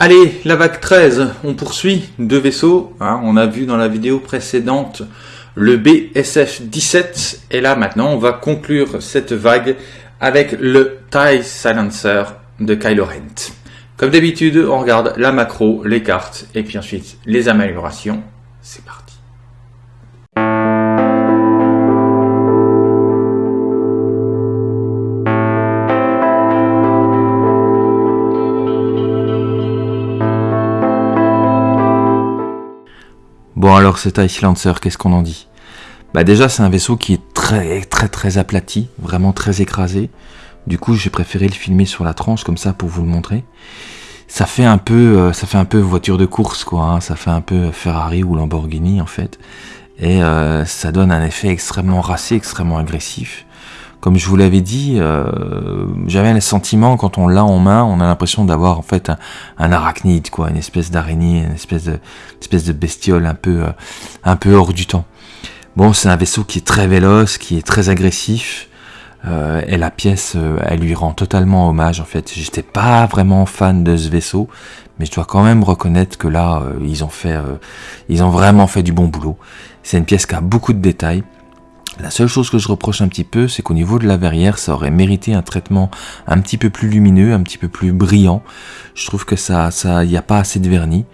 Allez, la vague 13, on poursuit. Deux vaisseaux, hein, on a vu dans la vidéo précédente le BSF 17. Et là maintenant, on va conclure cette vague avec le TIE Silencer de Kylo Ren. Comme d'habitude, on regarde la macro, les cartes, et puis ensuite les améliorations. C'est parti. Bon alors c'est TIE Silencer, qu'est-ce qu'on en dit? Bah déjà c'est un vaisseau qui est très très très aplati, vraiment très écrasé. Du coup j'ai préféré le filmer sur la tranche comme ça pour vous le montrer. Ça fait un peu, euh, ça fait un peu voiture de course quoi, hein. ça fait un peu Ferrari ou Lamborghini en fait. Et euh, ça donne un effet extrêmement racé, extrêmement agressif comme je vous l'avais dit, euh, j'avais le sentiment quand on l'a en main, on a l'impression d'avoir en fait un, arachnide, quoi, une espèce d'araignée, une espèce de, espèce de bestiole un peu, euh, un peu hors du temps. Bon, c'est un vaisseau qui est très véloce, qui est très agressif, euh, et la pièce, elle lui rend totalement hommage. En fait, j'étais pas vraiment fan de ce vaisseau, mais je dois quand même reconnaître que là, ils ont fait, ils ont vraiment fait du bon boulot. C'est une pièce qui a beaucoup de détails. La seule chose que je reproche un petit peu, c'est qu'au niveau de la verrière, ça aurait mérité un traitement un petit peu plus lumineux, un petit peu plus brillant. Je trouve que ça, ça, y a pas assez de vernis.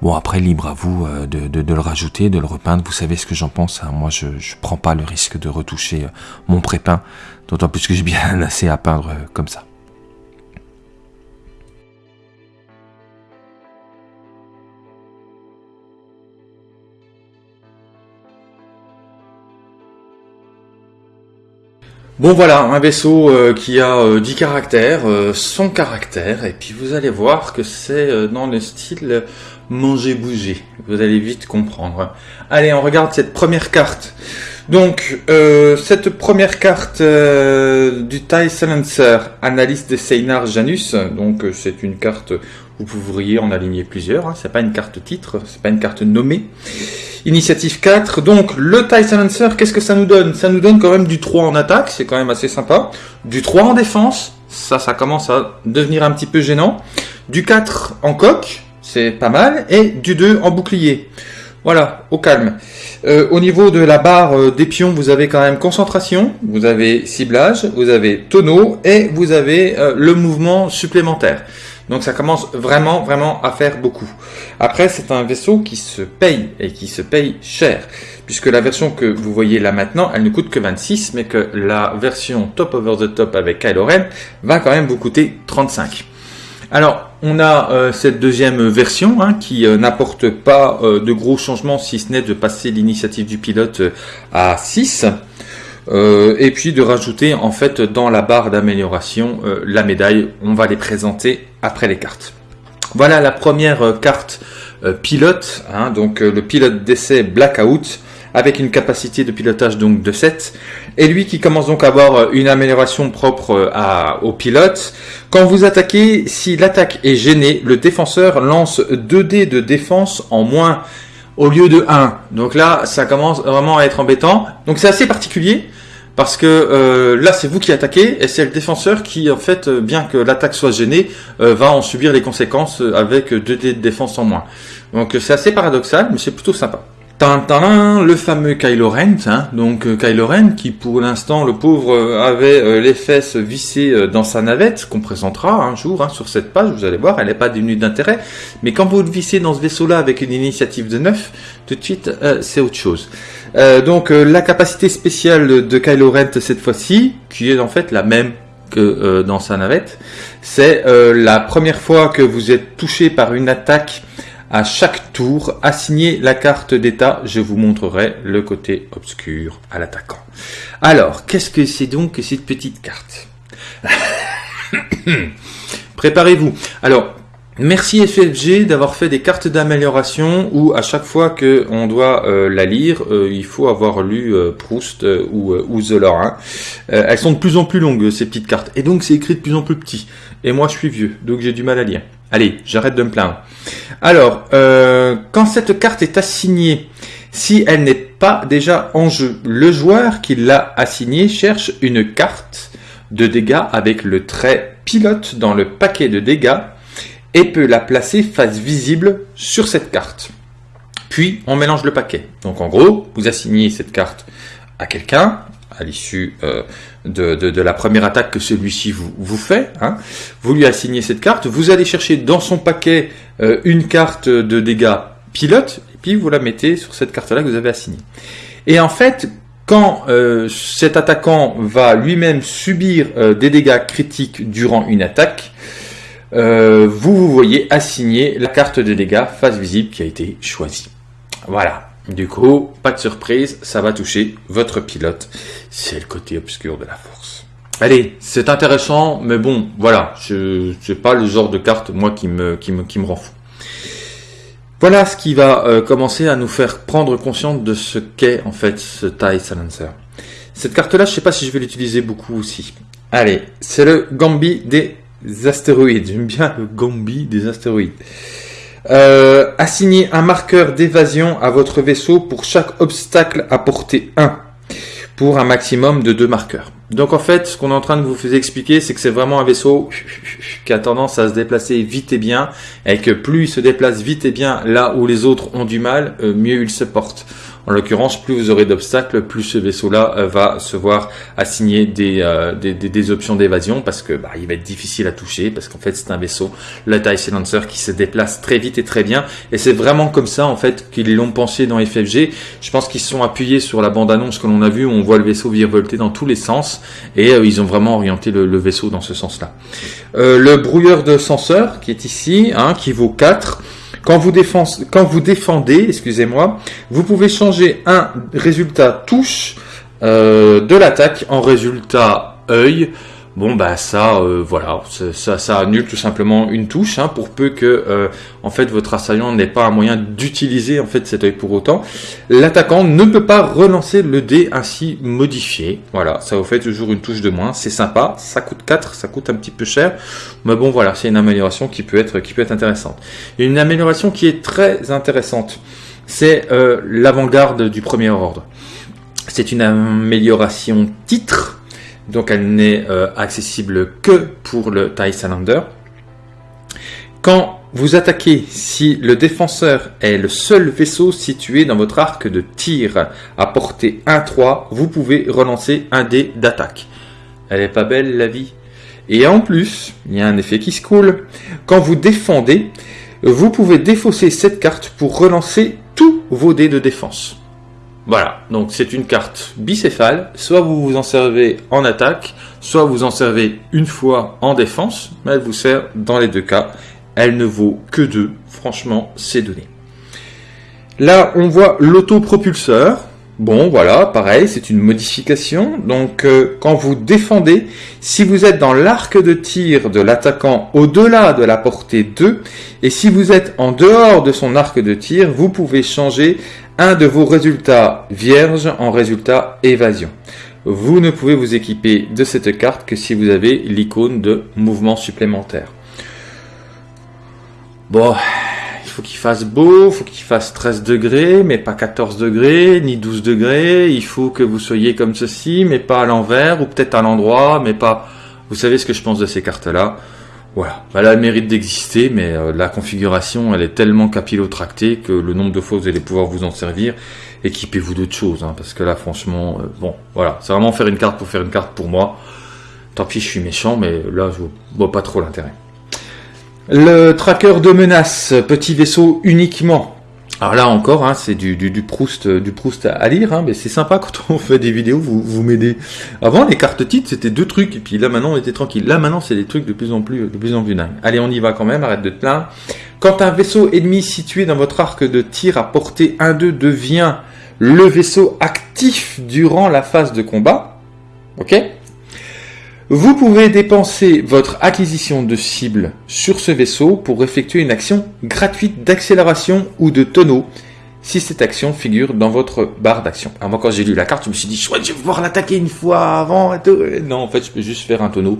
Bon, après, libre à vous euh, de, le rajouter, de le repeindre. Vous savez ce que j'en pense. Hein. Moi, je, je prends pas le risque de retoucher euh, mon prépeint, d'autant plus que j'ai bien assez à peindre euh, comme ça. Bon voilà, un vaisseau euh, qui a euh, 10 caractères, euh, son caractère, et puis vous allez voir que c'est euh, dans le style manger-bouger. Vous allez vite comprendre. Allez, on regarde cette première carte. Donc, cette première carte du TIE Silencer, analyse de Seinar Janus, donc c'est une carte, vous pourriez en aligner plusieurs, hein, c'est pas une carte titre, c'est pas une carte nommée. Initiative 4. Donc, le TIE Silencer, qu'est-ce que ça nous donne? Ça nous donne quand même du 3 en attaque, c'est quand même assez sympa. Du 3 en défense, ça, ça commence à devenir un petit peu gênant. Du 4 en coque, c'est pas mal. Et du 2 en bouclier. Voilà, au calme. Euh, au niveau de la barre euh, des pions, vous avez quand même concentration, vous avez ciblage, vous avez tonneau et vous avez euh, le mouvement supplémentaire. Donc ça commence vraiment, vraiment à faire beaucoup. Après, c'est un vaisseau qui se paye et qui se paye cher. Puisque la version que vous voyez là maintenant, elle ne coûte que 26, mais que la version top over the top avec Kylo Ren va quand même vous coûter 35. Alors, on a euh, cette deuxième version hein, qui euh, n'apporte pas euh, de gros changements si ce n'est de passer l'initiative du pilote à 6. Euh, et puis de rajouter en fait dans la barre d'amélioration la médaille. On va les présenter après les cartes. Voilà la première carte pilote, hein, donc le pilote d'essai Blackout avec une capacité de pilotage donc de 7 et lui qui commence donc à avoir une amélioration propre à, au pilote. Quand vous attaquez, si l'attaque est gênée, le défenseur lance 2 dés de défense en moins au lieu de 1. Donc là, ça commence vraiment à être embêtant. Donc c'est assez particulier parce que euh, là, c'est vous qui attaquez et c'est le défenseur qui, en fait, euh, bien que l'attaque soit gênée, euh, va en subir les conséquences avec 2 dés de défense en moins. Donc c'est assez paradoxal, mais c'est plutôt sympa. Tintin, le fameux Kylo Ren, hein, donc euh, Kylo Ren qui pour l'instant le pauvre euh, avait euh, les fesses vissées dans sa navette, qu'on présentera un jour hein, sur cette page, vous allez voir, elle n'est pas dénuée d'intérêt, mais quand vous le vissez dans ce vaisseau-là avec une initiative de 9, tout de suite c'est autre chose. donc la capacité spéciale de Kylo Ren cette fois-ci, qui est en fait la même que dans sa navette, c'est la première fois que vous êtes touché par une attaque à chaque tour, assignez la carte d'état. Je vous montrerai le côté obscur à l'attaquant. Alors, qu'est-ce que c'est donc que cette petite carte? Préparez-vous. Alors, Merci FFG d'avoir fait des cartes d'amélioration où à chaque fois que on doit euh, la lire, euh, il faut avoir lu euh, Proust ou, ou Zola. Hein. elles sont de plus en plus longues ces petites cartes et donc c'est écrit de plus en plus petit. Et moi je suis vieux, donc j'ai du mal à lire. Allez, j'arrête de me plaindre. Alors, quand cette carte est assignée, si elle n'est pas déjà en jeu, le joueur qui l'a assignée cherche une carte de dégâts avec le trait pilote dans le paquet de dégâts et peut la placer face visible sur cette carte. Puis on mélange le paquet. Donc en gros, vous assignez cette carte à quelqu'un à l'issue euh, de, la première attaque que celui-ci vous, vous fait. Hein. Vous lui assignez cette carte, vous allez chercher dans son paquet euh, une carte de dégâts pilote, et puis vous la mettez sur cette carte-là que vous avez assignée. Et en fait, quand euh, cet attaquant va lui-même subir des dégâts critiques durant une attaque, vous vous voyez assigner la carte de dégâts face visible qui a été choisie. Voilà. Du coup, pas de surprise, ça va toucher votre pilote. C'est le côté obscur de la force. Allez, c'est intéressant, mais bon, voilà, je c'est pas le genre de carte moi qui me qui me qui me rend fou. Voilà ce qui va euh, commencer à nous faire prendre conscience de ce qu'est en fait ce TIE Silencer. Cette carte-là, je sais pas si je vais l'utiliser beaucoup aussi. Allez, c'est le Gambi des astéroïdes. J'aime bien le Gambi des astéroïdes. Euh, assignez un marqueur d'évasion à votre vaisseau pour chaque obstacle à portée 1 pour un maximum de deux marqueurs. Donc en fait, ce qu'on est en train de vous expliquer, c'est que c'est vraiment un vaisseau qui a tendance à se déplacer vite et bien, et que plus il se déplace vite et bien là où les autres ont du mal, euh, mieux il se porte. En l'occurrence, plus vous aurez d'obstacles, plus ce vaisseau-là euh, va se voir assigner euh, des, des, des, options d'évasion parce que bah, il va être difficile à toucher parce qu'en fait c'est un vaisseau, le TIE Silencer, qui se déplace très vite et très bien. Et c'est vraiment comme ça en fait qu'ils l'ont pensé dans FFG. Je pense qu'ils se sont appuyés sur la bande-annonce que l'on a vue où on voit le vaisseau virevolter dans tous les sens et euh, ils ont vraiment orienté le, le vaisseau dans ce sens-là. le brouilleur de senseur qui est ici, hein, qui vaut 4. Quand vous, quand vous défendez, excusez-moi, vous pouvez changer un résultat touche euh, de l'attaque en résultat œil Bon bah ça, euh, voilà, ça, ça annule tout simplement une touche, hein, pour peu que euh, en fait votre assaillant n'ait pas un moyen d'utiliser en fait cet œil pour autant. L'attaquant ne peut pas relancer le dé ainsi modifié. Voilà, ça vous fait toujours une touche de moins, c'est sympa. Ça coûte 4, ça coûte un petit peu cher, mais bon voilà, c'est une amélioration qui peut être qui peut être intéressante. Une amélioration qui est très intéressante, c'est euh, l'avant-garde du premier ordre. C'est une amélioration titre donc elle n'est euh, accessible que pour le TIE Salander. Quand vous attaquez, si le défenseur est le seul vaisseau situé dans votre arc de tir à portée 1-3, vous pouvez relancer un dé d'attaque. Elle est pas belle la vie Et en plus, il y a un effet qui se coule. Quand vous défendez, vous pouvez défausser cette carte pour relancer tous vos dés de défense. Voilà, donc c'est une carte bicéphale, soit vous vous en servez en attaque, soit vous en servez une fois en défense, mais elle vous sert dans les deux cas. Elle ne vaut que deux, franchement, c'est donné. Là, on voit l'autopropulseur. Bon, voilà, pareil, c'est une modification. Donc, euh, quand vous défendez, si vous êtes dans l'arc de tir de l'attaquant au-delà de la portée 2, et si vous êtes en dehors de son arc de tir, vous pouvez changer un de vos résultats vierges en résultat évasion. Vous ne pouvez vous équiper de cette carte que si vous avez l'icône de mouvement supplémentaire. Bon, faut qu'il fasse beau, faut qu'il fasse 13 degrés, mais pas 14 degrés, ni 12 degrés. Il faut que vous soyez comme ceci, mais pas à l'envers, ou peut-être à l'endroit, mais pas... Vous savez ce que je pense de ces cartes-là voilà, elle a le mérite d'exister, mais euh, la configuration, elle est tellement capillotractée que le nombre de fois vous allez pouvoir vous en servir, équipez-vous d'autres choses, hein, parce que là, franchement, euh, bon, voilà, c'est vraiment faire une carte pour faire une carte pour moi. Tant pis, je suis méchant, mais là, je vois pas trop l'intérêt. Le tracker de menace, petit vaisseau uniquement. Alors là encore, hein, c'est du, Proust, du Proust à lire, hein, mais c'est sympa quand on fait des vidéos, vous, vous m'aidez. Avant, les cartes titres, c'était deux trucs, et puis là maintenant, on était tranquille. Là maintenant, c'est des trucs de plus en plus, de plus en plus dingues. Allez, on y va quand même, arrête de te plaindre. Quand un vaisseau ennemi situé dans votre arc de tir à portée 1-2 devient le vaisseau actif durant la phase de combat, ok? Vous pouvez dépenser votre acquisition de cible sur ce vaisseau pour effectuer une action gratuite d'accélération ou de tonneau si cette action figure dans votre barre d'action. Alors moi quand j'ai lu la carte, je me suis dit, chouette, je vais pouvoir l'attaquer une fois avant et tout. Non, en fait, je peux juste faire un tonneau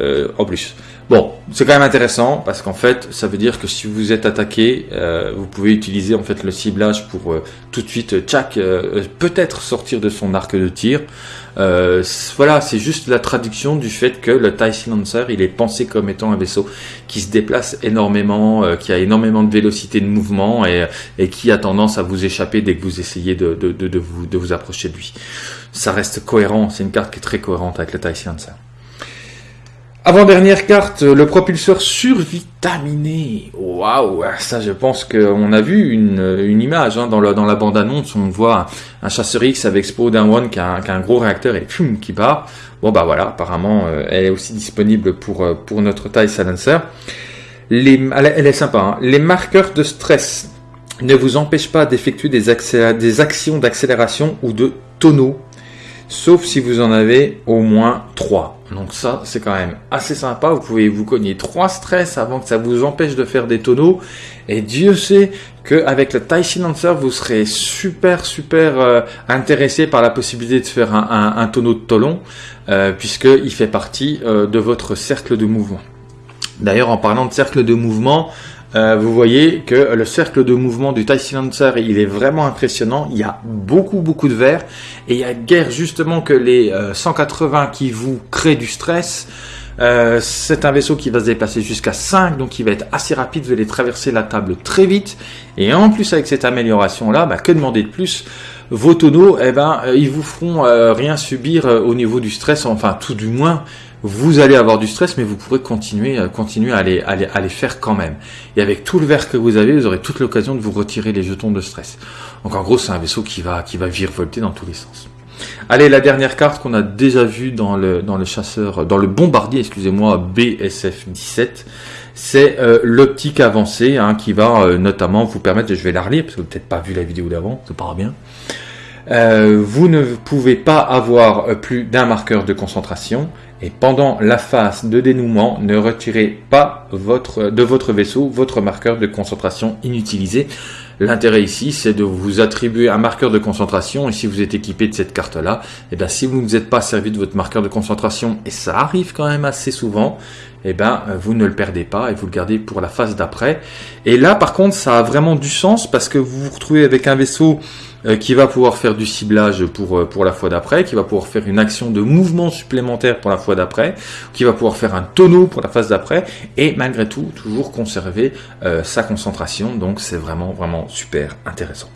euh, en plus. Bon, c'est quand même intéressant parce qu'en fait, ça veut dire que si vous êtes attaqué, euh, vous pouvez utiliser en fait le ciblage pour euh, tout de suite, tchac, euh, peut-être sortir de son arc de tir. voilà, c'est juste la traduction du fait que le TIE Silencer, il est pensé comme étant un vaisseau qui se déplace énormément, qui a énormément de vélocité de mouvement et, qui a tendance à vous échapper dès que vous essayez de vous approcher de lui. Ça reste cohérent, c'est une carte qui est très cohérente avec le TIE Silencer. Avant-dernière carte, le propulseur survitaminé. Waouh, ça je pense qu'on a vu une, image hein, dans, la bande-annonce, on voit un, chasseur X avec Spo One qui a, un, gros réacteur et qui part. Bon bah voilà, apparemment euh, elle est aussi disponible pour, euh, notre taille silencer. Elle, est sympa, hein. les marqueurs de stress ne vous empêchent pas d'effectuer des actions d'accélération ou de tonneau sauf si vous en avez au moins 3. Donc ça, c'est quand même assez sympa. Vous pouvez vous cogner 3 stress avant que ça vous empêche de faire des tonneaux. Et Dieu sait qu'avec le Tai Silencer, vous serez super, super euh, intéressé par la possibilité de faire un, tonneau de tolon, euh, puisqu'il fait partie euh, de votre cercle de mouvement. D'ailleurs, en parlant de cercle de mouvement, euh, vous voyez que le cercle de mouvement du TIE Silencer, il est vraiment impressionnant. Il y a beaucoup, beaucoup de verre. Et il y a guère justement que les 180 euh, qui vous créent du stress. Euh, c'est un vaisseau qui va se déplacer jusqu'à 5, donc il va être assez rapide, vous allez traverser la table très vite. Et en plus avec cette amélioration-là, bah, que demander de plus? Vos tonneaux, eh ben, ils vous feront rien subir au niveau du stress, enfin tout du moins, vous allez avoir du stress, mais vous pourrez continuer, euh, continuer à les, à, les, faire quand même. Et avec tout le verre que vous avez, vous aurez toute l'occasion de vous retirer les jetons de stress. Donc en gros, c'est un vaisseau qui va, qui va virevolter dans tous les sens. Allez, la dernière carte qu'on a déjà vue dans le, dans le chasseur, dans le bombardier, excusez-moi, BSF 17, c'est euh, l'optique avancée hein, qui va euh, notamment vous permettre, je vais la relire parce que vous n'avez peut-être pas vu la vidéo d'avant, ça part bien. vous ne pouvez pas avoir plus d'un marqueur de concentration et pendant la phase de dénouement, ne retirez pas votre, de votre vaisseau votre marqueur de concentration inutilisé. L'intérêt ici, c'est de vous attribuer un marqueur de concentration et si vous êtes équipé de cette carte-là, et eh bien si vous ne vous êtes pas servi de votre marqueur de concentration, et ça arrive quand même assez souvent, eh ben vous ne le perdez pas et vous le gardez pour la phase d'après. Et là, par contre, ça a vraiment du sens parce que vous vous retrouvez avec un vaisseau euh, qui va pouvoir faire du ciblage pour, euh, pour la fois d'après, qui va pouvoir faire une action de mouvement supplémentaire pour la fois d'après, qui va pouvoir faire un tonneau pour la phase d'après, et malgré tout, toujours conserver euh, sa concentration. Donc c'est vraiment, vraiment super intéressant.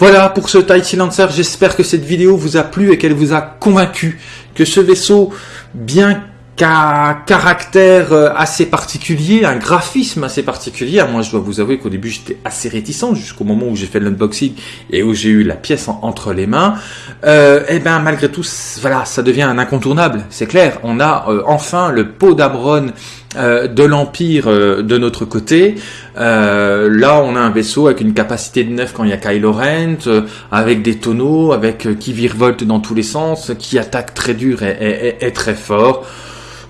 Voilà pour ce TIE Silencer, j'espère que cette vidéo vous a plu et qu'elle vous a convaincu que ce vaisseau, bien qu'un caractère euh, assez particulier, un graphisme assez particulier. Moi, je dois vous avouer qu'au début, j'étais assez réticent jusqu'au moment où j'ai fait l'unboxing et où j'ai eu la pièce entre les mains. Euh, et eh ben, malgré tout, voilà, ça devient un incontournable. C'est clair. On a euh, enfin le pot d'Amron euh, de l'Empire de notre côté. là, on a un vaisseau avec une capacité de 9 quand il y a Kylo Ren, avec des tonneaux, avec qui virevolte dans tous les sens, qui attaque très dur et très fort.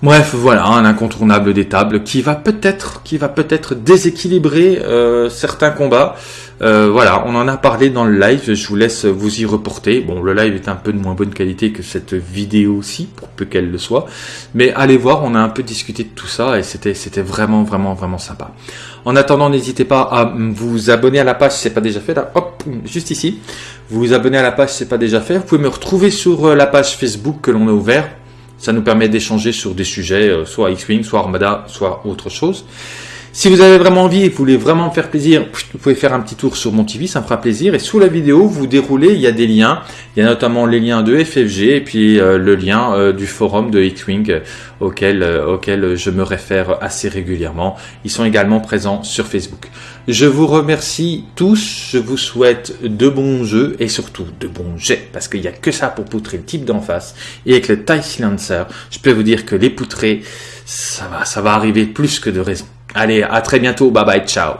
Bref, voilà, un incontournable des tables qui va peut-être, qui va peut-être déséquilibrer euh, certains combats. Euh, voilà, on en a parlé dans le live. Je vous laisse vous y reporter. Bon, le live est un peu de moins bonne qualité que cette vidéo aussi, pour peu qu'elle le soit. Mais allez voir, on a un peu discuté de tout ça et c'était, vraiment, vraiment, vraiment sympa. En attendant, n'hésitez pas à vous abonner à la page si c'est pas déjà fait. Là, hop, juste ici. Vous vous abonnez à la page si c'est pas déjà fait. Vous pouvez me retrouver sur euh, la page Facebook que l'on a ouvert ça nous permet d'échanger sur des sujets, euh, soit X-Wing, soit Armada, soit autre chose. Si vous avez vraiment envie et que vous voulez vraiment me faire plaisir, vous pouvez faire un petit tour sur mon TV, ça me fera plaisir. Et sous la vidéo, vous déroulez, il y a des liens. Il y a notamment les liens de FFG et puis euh, le lien euh, du forum de X-Wing auquel, auquel je me réfère assez régulièrement. Ils sont également présents sur Facebook. Je vous remercie tous, je vous souhaite de bons jeux et surtout de bons jets, parce qu'il n'y a que ça pour poutrer le type d'en face. Et avec le TIE Silencer, je peux vous dire que les poutrés, ça va, ça va arriver plus que de raison. Allez, à très bientôt. Bye bye. Ciao.